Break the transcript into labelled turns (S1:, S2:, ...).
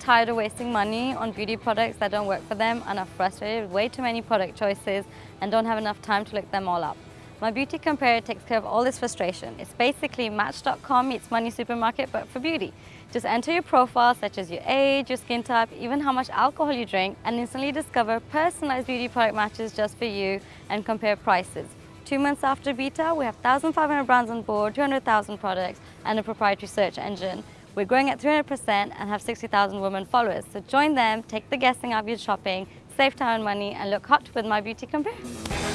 S1: tired of wasting money on beauty products that don't work for them and are frustrated with way too many product choices and don't have enough time to look them all up. My Beauty Compare takes care of all this frustration. It's basically Match.com meets Money Supermarket but for beauty. Just enter your profile such as your age, your skin type, even how much alcohol you drink and instantly discover personalized beauty product matches just for you and compare prices. Two months after beta, we have 1,500 brands on board, 200,000 products and a proprietary search engine. We're growing at 300% and have 60,000 women followers. So join them, take the guessing out of your shopping, save time and money and look hot with My Beauty Compare.